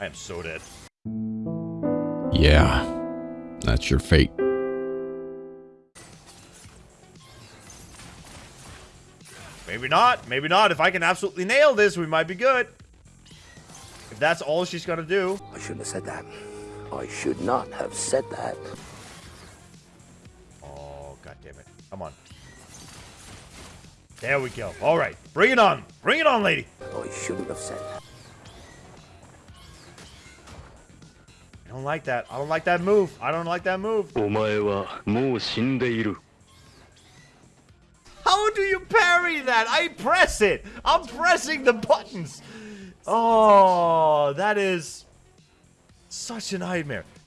I am so dead. Yeah, that's your fate. Maybe not. Maybe not. If I can absolutely nail this, we might be good. If that's all she's gonna do. I shouldn't have said that. I should not have said that. Oh, god damn it. Come on. There we go. All right. Bring it on. Bring it on, lady. I shouldn't have said that. I don't like that. I don't like that move. I don't like that move. How do you parry that? I press it. I'm pressing the buttons. Oh, that is such a nightmare.